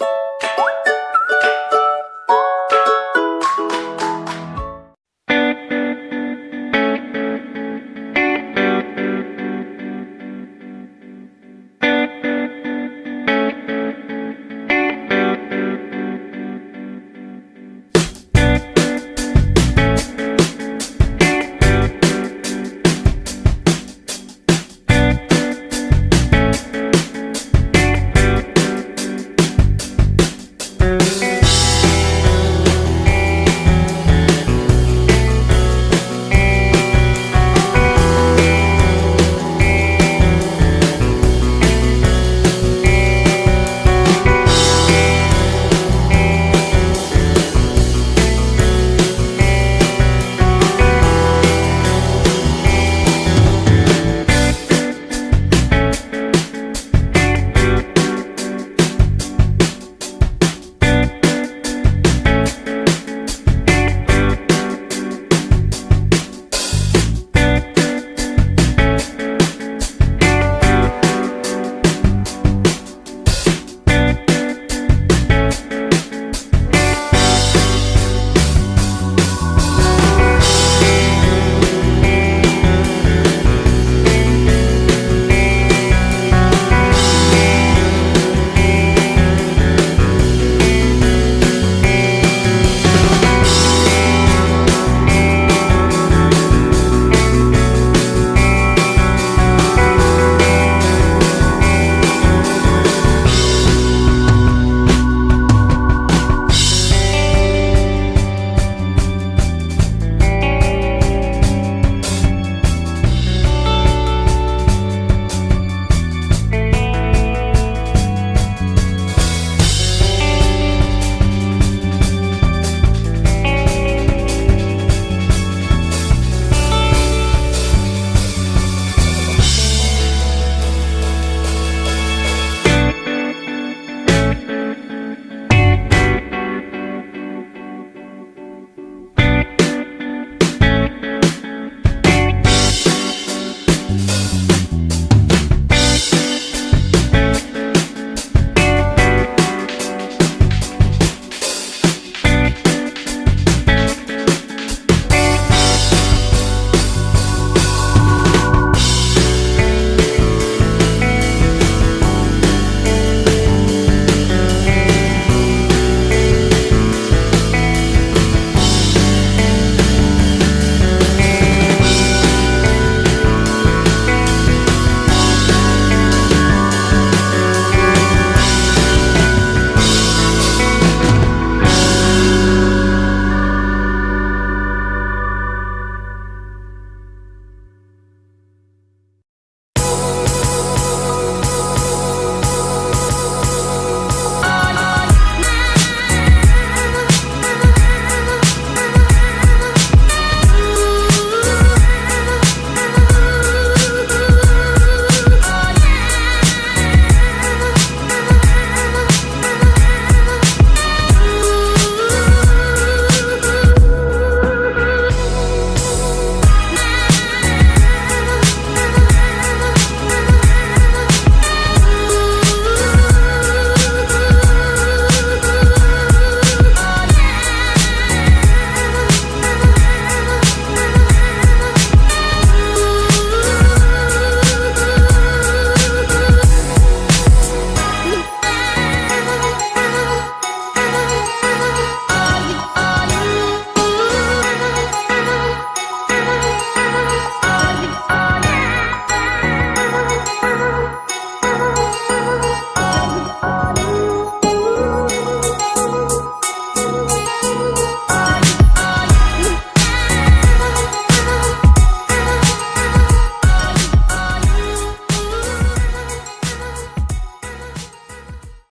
you